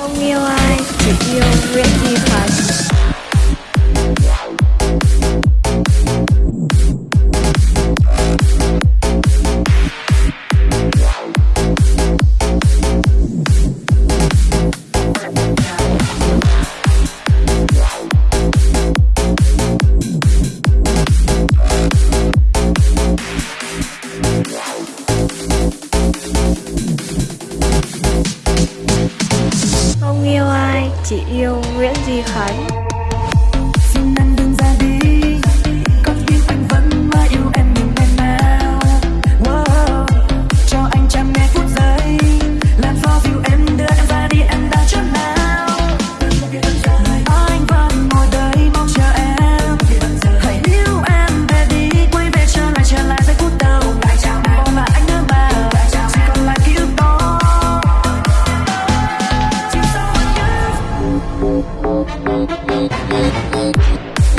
Tell me ai chỉ yêu chị yêu Nguyễn Duy Khánh.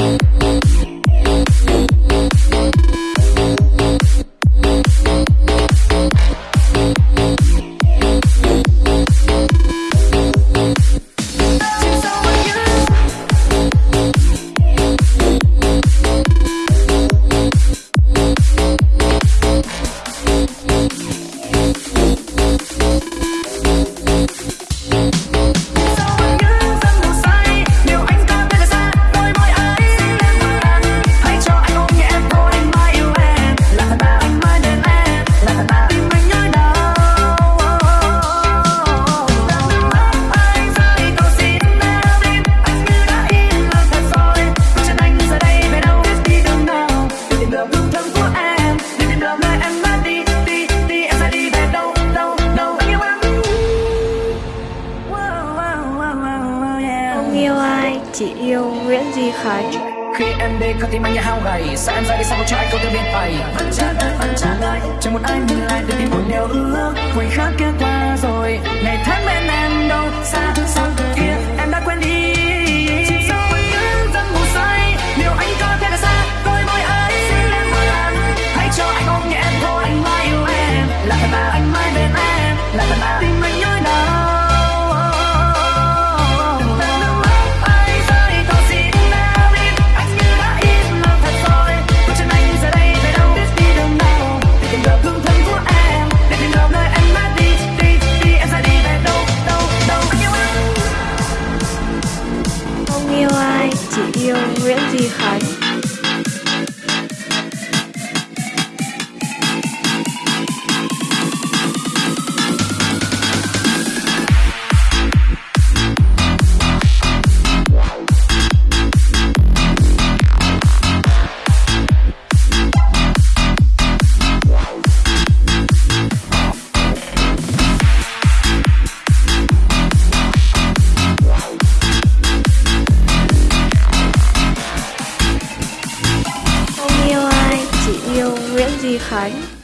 you. chỉ yêu Nguyễn Duy khải. Khi em đi con tim anh như hao gầy. Sao em ra đi sao một trái anh câu tiêu biết bày? Vẫn trả vẫn trả lại chẳng một ai nhìn lại để tim buồn đều ước. Quay khác kia qua rồi. to feel really high. Nguyễn Di Khánh.